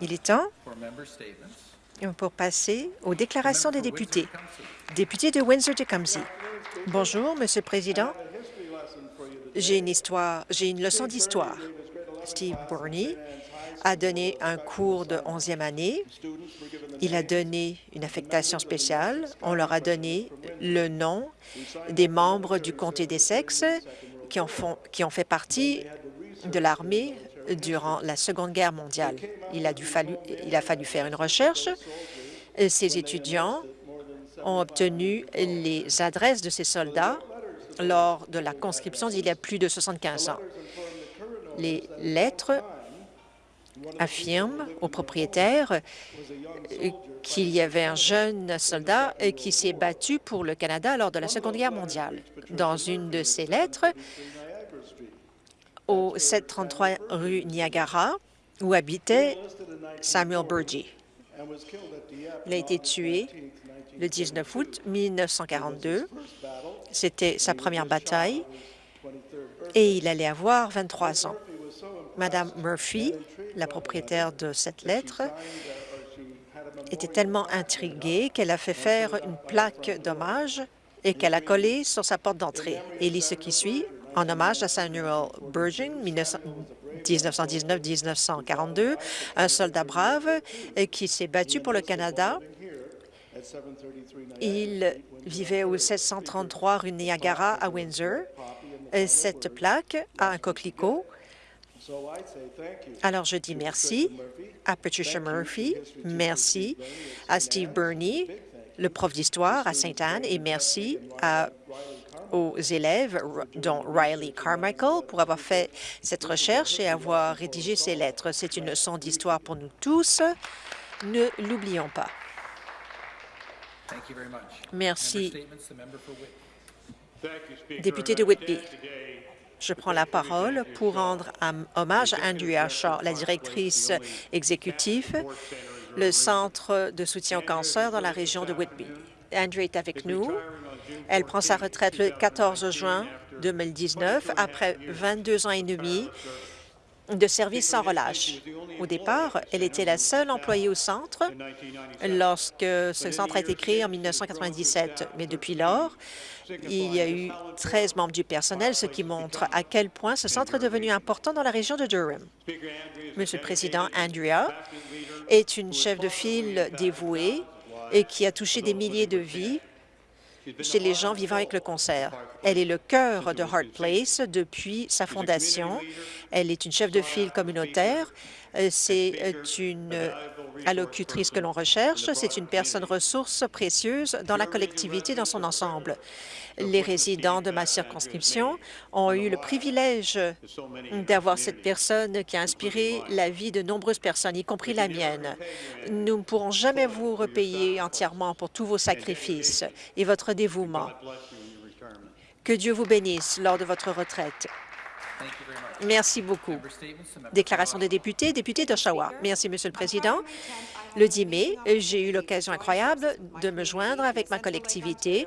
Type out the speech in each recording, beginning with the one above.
Il est temps pour passer aux déclarations des députés. Député de Windsor-Tecumseh. Bonjour, Monsieur le Président. J'ai une histoire, j'ai une leçon d'histoire. Steve Burney a donné un cours de 11e année. Il a donné une affectation spéciale. On leur a donné le nom des membres du comté des sexes qui ont, qui ont fait partie de l'armée durant la Seconde Guerre mondiale. Il a, dû fallu, fallu faire une recherche. Ces étudiants ont obtenu les adresses de ces soldats lors de la conscription d'il y a plus de 75 ans. Les lettres affirment aux propriétaires qu'il y avait un jeune soldat qui s'est battu pour le Canada lors de la Seconde Guerre mondiale. Dans une de ces lettres, au 733 rue Niagara, où habitait Samuel Burgee. Il a été tué le 19 août 1942. C'était sa première bataille et il allait avoir 23 ans. Madame Murphy, la propriétaire de cette lettre, était tellement intriguée qu'elle a fait faire une plaque d'hommage et qu'elle a collé sur sa porte d'entrée. Et lit ce qui suit en hommage à Samuel Burgin, 1919-1942, un soldat brave qui s'est battu pour le Canada. Il vivait au 733 rue Niagara à Windsor. Cette plaque a un coquelicot. Alors, je dis merci à Patricia Murphy, merci à Steve Burney, le prof d'histoire à Sainte-Anne, et merci à aux élèves, dont Riley Carmichael, pour avoir fait cette recherche et avoir rédigé ces lettres. C'est une leçon d'histoire pour nous tous. Ne l'oublions pas. Merci. Député de Whitby. Je prends la parole pour rendre hommage à Andrea Shaw, la directrice exécutive, le Centre de soutien au cancer dans la région de Whitby. Andrea est avec nous. Elle prend sa retraite le 14 juin 2019 après 22 ans et demi de service sans relâche. Au départ, elle était la seule employée au centre lorsque ce centre a été créé en 1997. Mais depuis lors, il y a eu 13 membres du personnel, ce qui montre à quel point ce centre est devenu important dans la région de Durham. Monsieur le Président, Andrea est une chef de file dévouée et qui a touché des milliers de vies chez les gens vivant avec le cancer. Elle est le cœur de Heart Place depuis sa fondation. Elle est une chef de file communautaire. Euh, c'est euh, une allocutrice que l'on recherche. C'est une personne ressource précieuse dans la collectivité dans son ensemble. Les résidents de ma circonscription ont eu le privilège d'avoir cette personne qui a inspiré la vie de nombreuses personnes, y compris la mienne. Nous ne pourrons jamais vous repayer entièrement pour tous vos sacrifices et votre dévouement. Que Dieu vous bénisse lors de votre retraite. Merci beaucoup. Déclaration des députés, député d'Oshawa. Merci, Monsieur le Président. Le 10 mai, j'ai eu l'occasion incroyable de me joindre avec ma collectivité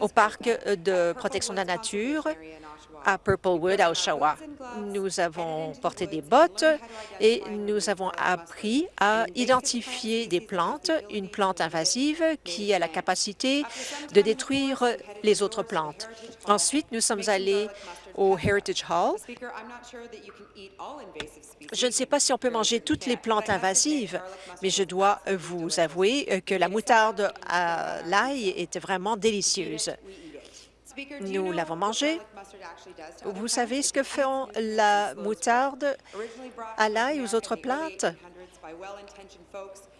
au parc de protection de la nature à Purplewood, à Oshawa. Nous avons porté des bottes et nous avons appris à identifier des plantes, une plante invasive qui a la capacité de détruire les autres plantes. Ensuite, nous sommes allés au Heritage Hall. Je ne sais pas si on peut manger toutes les plantes invasives, mais je dois vous avouer que la moutarde à l'ail était vraiment délicieuse. Nous l'avons mangée. Vous savez ce que font la moutarde à l'ail aux autres plantes?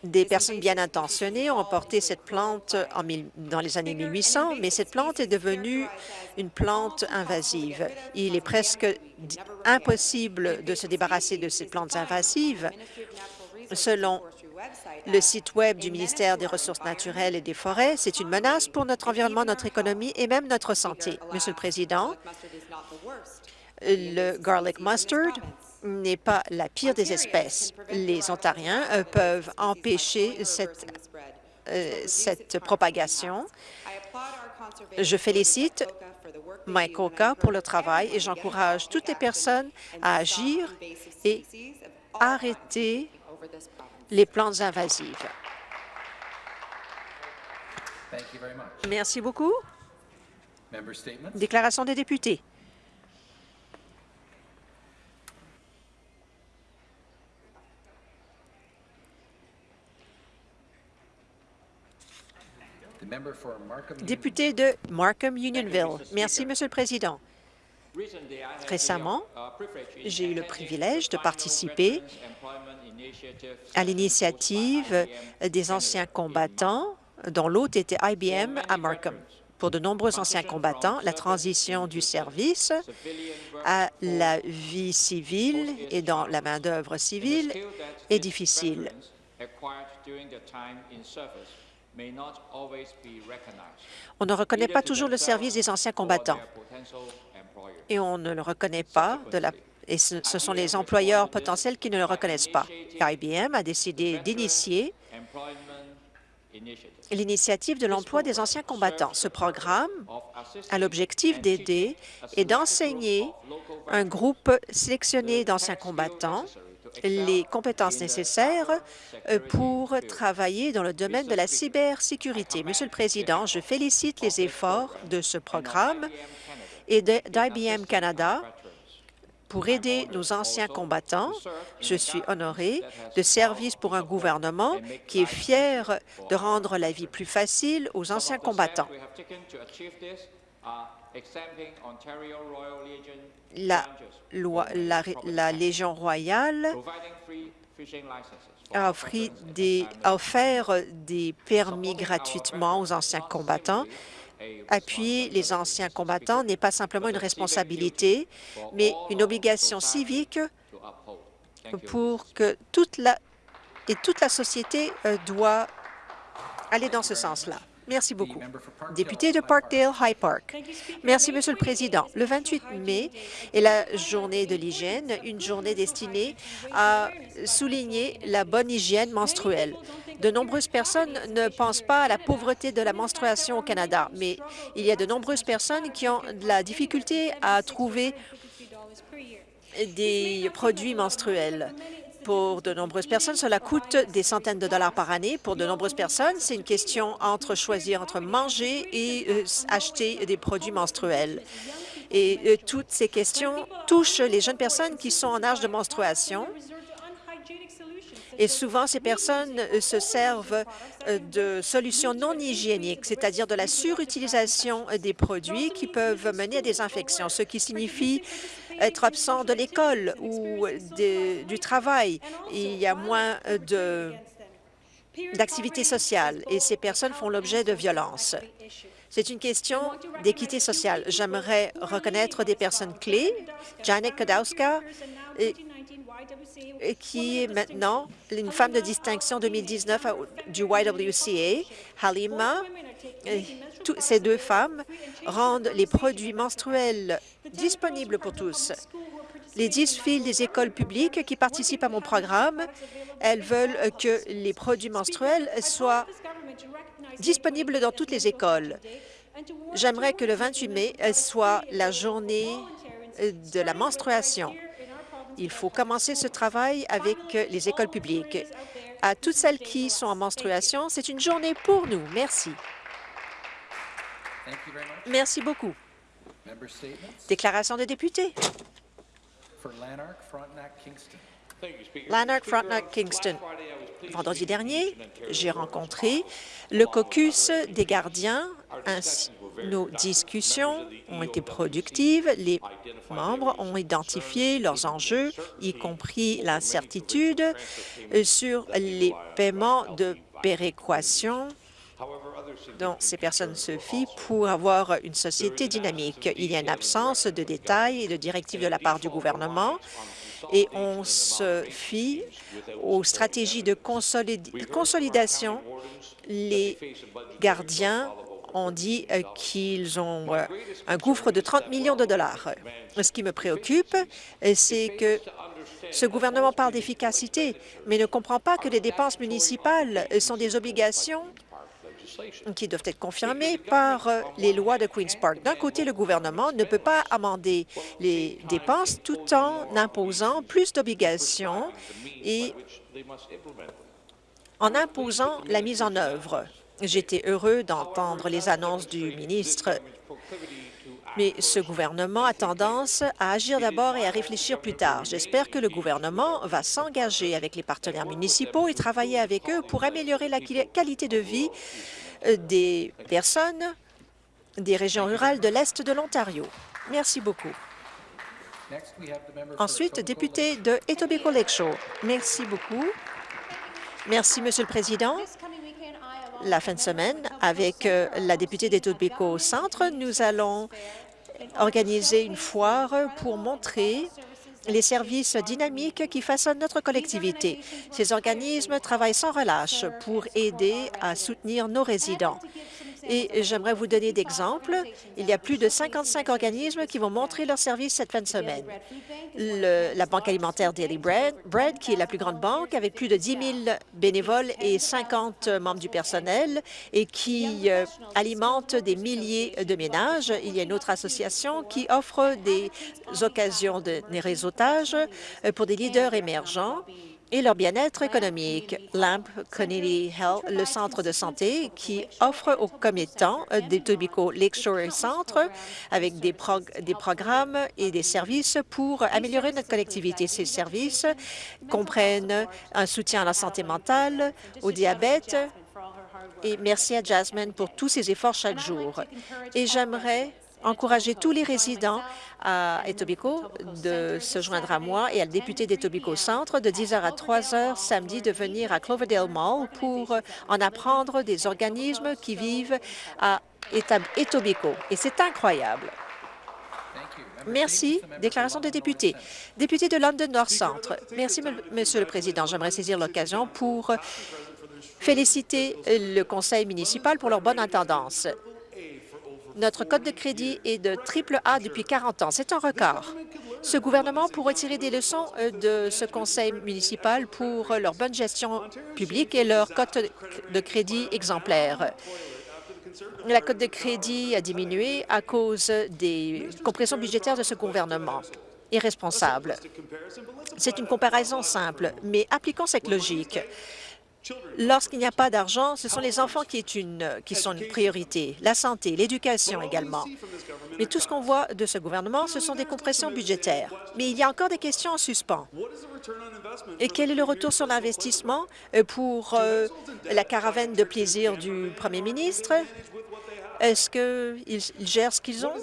Des personnes bien intentionnées ont porté cette plante en dans les années 1800, mais cette plante est devenue une plante invasive. Il est presque impossible de se débarrasser de ces plantes invasives. Selon le site Web du ministère des Ressources naturelles et des Forêts, c'est une menace pour notre environnement, notre économie et même notre santé. Monsieur le Président, le garlic mustard n'est pas la pire des espèces. Les Ontariens peuvent empêcher cette, euh, cette propagation. Je félicite Mike Oka pour le travail et j'encourage toutes les personnes à agir et arrêter les plantes invasives. Merci beaucoup. Déclaration des députés. Député de Markham-Unionville. Merci, Monsieur le Président. Récemment, j'ai eu le privilège de participer à l'initiative des anciens combattants dont l'hôte était IBM à Markham. Pour de nombreux anciens combattants, la transition du service à la vie civile et dans la main-d'œuvre civile est difficile. On ne reconnaît pas toujours le service des anciens combattants et on ne le reconnaît pas de la et ce, ce sont les employeurs potentiels qui ne le reconnaissent pas. IBM a décidé d'initier l'initiative de l'emploi des anciens combattants. Ce programme a l'objectif d'aider et d'enseigner un groupe sélectionné d'anciens combattants les compétences nécessaires euh, pour travailler dans le domaine de la cybersécurité. Monsieur le Président, je félicite les efforts de ce programme et d'IBM Canada pour aider nos anciens combattants. Je suis honoré de service pour un gouvernement qui est fier de rendre la vie plus facile aux anciens combattants. La, la, Légion royale a, des, a offert des permis gratuitement aux anciens combattants. Appuyer les anciens combattants n'est pas simplement une responsabilité, mais une obligation civique pour que toute la, et toute la société euh, doit aller dans ce sens-là. Merci beaucoup. Député de Parkdale High Park. Merci, Monsieur le Président. Le 28 mai est la journée de l'hygiène, une journée destinée à souligner la bonne hygiène menstruelle. De nombreuses personnes ne pensent pas à la pauvreté de la menstruation au Canada, mais il y a de nombreuses personnes qui ont de la difficulté à trouver des produits menstruels. Pour de nombreuses personnes, cela coûte des centaines de dollars par année. Pour de nombreuses personnes, c'est une question entre choisir entre manger et euh, acheter des produits menstruels. Et euh, toutes ces questions touchent les jeunes personnes qui sont en âge de menstruation et souvent, ces personnes euh, se servent euh, de solutions non hygiéniques, c'est-à-dire de la surutilisation euh, des produits qui peuvent mener à des infections, ce qui signifie être absent de l'école ou du travail. Il y a moins d'activités sociales et ces personnes font l'objet de violences. C'est une question d'équité sociale. J'aimerais reconnaître des personnes clés, Janet Kadowska, qui est maintenant une femme de distinction 2019 du YWCA, Halima. ces deux femmes rendent les produits menstruels disponibles pour tous. Les dix filles des écoles publiques qui participent à mon programme, elles veulent que les produits menstruels soient disponibles dans toutes les écoles. J'aimerais que le 28 mai soit la journée de la menstruation. Il faut commencer ce travail avec les écoles publiques. À toutes celles qui sont en menstruation, c'est une journée pour nous. Merci. Merci beaucoup. Déclaration de député. Lanark, Frontenac, Kingston. Vendredi dernier, j'ai rencontré le caucus des gardiens. Nos discussions ont été productives. Les membres ont identifié leurs enjeux, y compris l'incertitude sur les paiements de péréquation dont ces personnes se fient pour avoir une société dynamique. Il y a une absence de détails et de directives de la part du gouvernement et on se fie aux stratégies de consolidation. Les gardiens ont dit euh, qu'ils ont euh, un gouffre de 30 millions de dollars. Ce qui me préoccupe, euh, c'est que ce gouvernement parle d'efficacité, mais ne comprend pas que les dépenses municipales sont des obligations qui doivent être confirmées par les lois de Queen's Park. D'un côté, le gouvernement ne peut pas amender les dépenses tout en imposant plus d'obligations et en imposant la mise en œuvre. J'étais heureux d'entendre les annonces du ministre mais ce gouvernement a tendance à agir d'abord et à réfléchir plus tard. J'espère que le gouvernement va s'engager avec les partenaires municipaux et travailler avec eux pour améliorer la qualité de vie euh, des personnes des régions rurales de l'Est de l'Ontario. Merci beaucoup. Ensuite, député de Etobicoke Lakeshore. Merci beaucoup. Merci, Monsieur le Président la fin de semaine, avec euh, la députée d'Etobicoke Centre, nous allons organiser une foire pour montrer les services dynamiques qui façonnent notre collectivité. Ces organismes travaillent sans relâche pour aider à soutenir nos résidents. Et j'aimerais vous donner d'exemples. Il y a plus de 55 organismes qui vont montrer leurs services cette fin de semaine. la Banque alimentaire Daily Bread, Bread, qui est la plus grande banque, avec plus de 10 000 bénévoles et 50 membres du personnel, et qui euh, alimente des milliers de ménages. Il y a une autre association qui offre des occasions de réseautage euh, pour des leaders émergents et leur bien-être économique. LAMP Community Health, le centre de santé qui offre aux commettants des Tobico Lakeshore Centre avec des, des programmes et des services pour améliorer notre collectivité. Ces services comprennent un soutien à la santé mentale, au diabète, et merci à Jasmine pour tous ses efforts chaque jour. Et j'aimerais encourager tous les résidents à Etobicoke de se joindre à moi et à le député d'Etobicoke Centre de 10h à 3h samedi de venir à Cloverdale Mall pour en apprendre des organismes qui vivent à Etobicoke. Et c'est incroyable. Merci. Déclaration des députés. Député de London North Centre. Merci, Monsieur le Président. J'aimerais saisir l'occasion pour féliciter le conseil municipal pour leur bonne attendance. Notre code de crédit est de triple A depuis 40 ans. C'est un record. Ce gouvernement pourrait tirer des leçons euh, de ce conseil municipal pour leur bonne gestion publique et leur code de crédit exemplaire. La cote de crédit a diminué à cause des compressions budgétaires de ce gouvernement irresponsable. C'est une comparaison simple, mais appliquons cette logique. Lorsqu'il n'y a pas d'argent, ce sont les enfants qui, sont une priorité, la santé, l'éducation également. Mais tout ce qu'on voit de ce gouvernement, ce sont des compressions budgétaires. Mais il y a encore des questions en suspens. Et quel est le retour sur l'investissement euh, pour euh, la caravane de plaisir du premier ministre? Est-ce qu'ils gèrent ce qu'ils ont?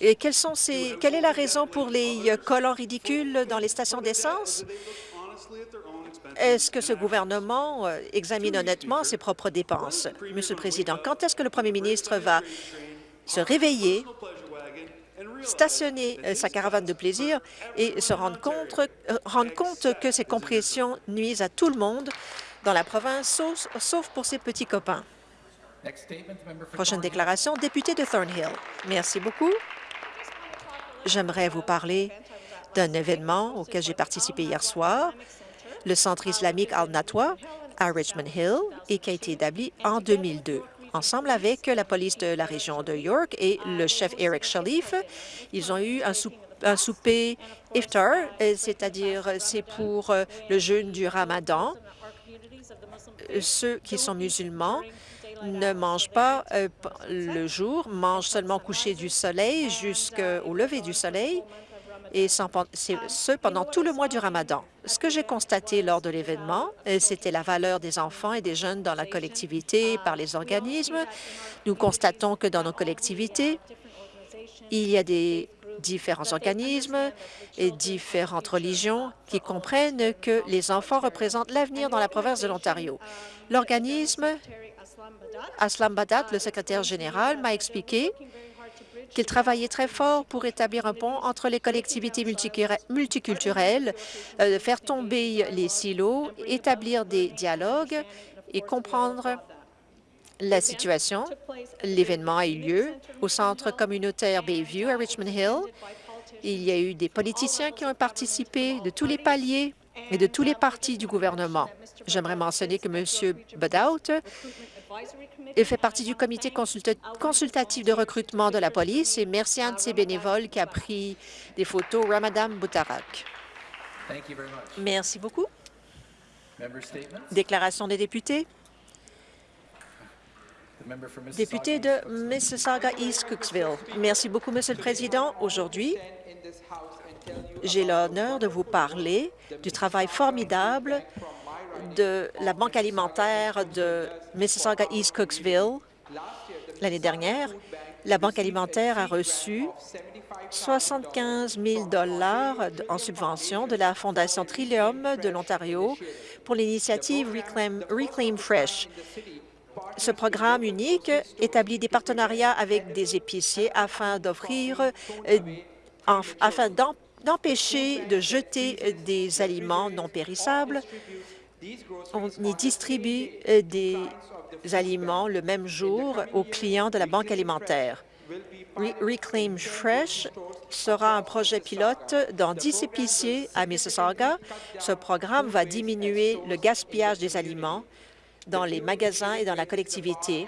Et quelle est la raison pour les euh, collants ridicules dans les stations d'essence? Est-ce que ce gouvernement euh, examine honnêtement ses propres dépenses? Monsieur le Président, quand est-ce que le premier ministre va se réveiller, stationner euh, sa caravane de plaisir et se euh, rendre compte que ces compressions nuisent à tout le monde dans la province, sauf pour ses petits copains? Prochaine déclaration, député de Thornhill. Merci beaucoup. J'aimerais vous parler d'un événement auquel j'ai participé hier soir le Centre islamique Al-Natwa à Richmond Hill et qui a été établi en 2002 ensemble avec la police de la région de York et le chef Eric Shalif. Ils ont eu un, souper iftar, euh, c'est-à-dire c'est pour euh, le jeûne du ramadan. Ceux qui sont musulmans ne mangent pas euh, le jour, mangent seulement au coucher du soleil jusqu'au lever du soleil et ce pendant tout le mois du ramadan. Ce que j'ai constaté lors de l'événement, euh, c'était la valeur des enfants et des jeunes dans la collectivité par les organismes. Nous constatons que dans nos collectivités, il y a des différents organismes et différentes religions qui comprennent que les enfants représentent l'avenir dans la province de l'Ontario. L'organisme Aslam Badat, le secrétaire général, m'a expliqué qu'il travaillait très fort pour établir un pont entre les collectivités multiculturelles, euh, faire tomber les silos, établir des dialogues et comprendre la situation. L'événement a eu lieu au centre communautaire Bayview à Richmond Hill. Il y a eu des politiciens qui ont participé de tous les paliers et de tous les partis du gouvernement. J'aimerais mentionner que M. Budout il fait partie du comité consulta- consultatif de recrutement de la police et merci à un de ses bénévoles qui a pris des photos, Ramadan Boutarak. Thank you very much. Merci beaucoup. Déclaration des députés. Député de Mississauga East Cooksville. Merci beaucoup, Monsieur le Président. Aujourd'hui, j'ai l'honneur de vous parler du travail formidable de la Banque alimentaire de Mississauga East Cooksville. L'année dernière, la Banque alimentaire a reçu 75 000 en subvention de la Fondation Trillium de l'Ontario pour l'initiative Reclaim, Reclaim Fresh. Ce programme unique établit des partenariats avec des épiciers afin d'offrir, euh, afin d'em- d'empêcher de jeter des aliments non périssables. On y distribue euh, des aliments le même jour aux clients de la Banque alimentaire. Re- Reclaim Fresh sera un projet pilote dans 10 épiciers à Mississauga. Ce programme va diminuer le gaspillage des aliments dans les magasins et dans la collectivité.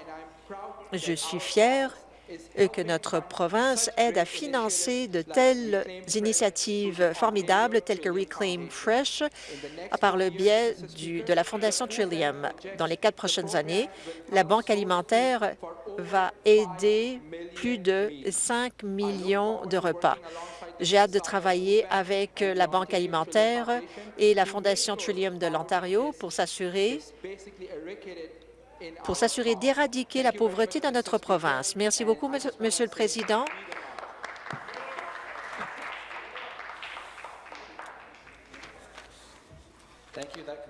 Je suis fière euh, que notre province aide à financer de telles initiatives formidables telles que Reclaim Fresh par le biais de la Fondation Trillium. Dans les quatre prochaines années, la Banque alimentaire va aider plus de 5 millions de repas. J'ai hâte de travailler avec la Banque alimentaire et la Fondation Trillium de l'Ontario pour s'assurer pour s'assurer d'éradiquer la pauvreté dans notre province. Merci beaucoup, Monsieur le Président.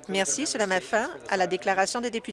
Merci. Cela met statements fin à la déclaration des députés.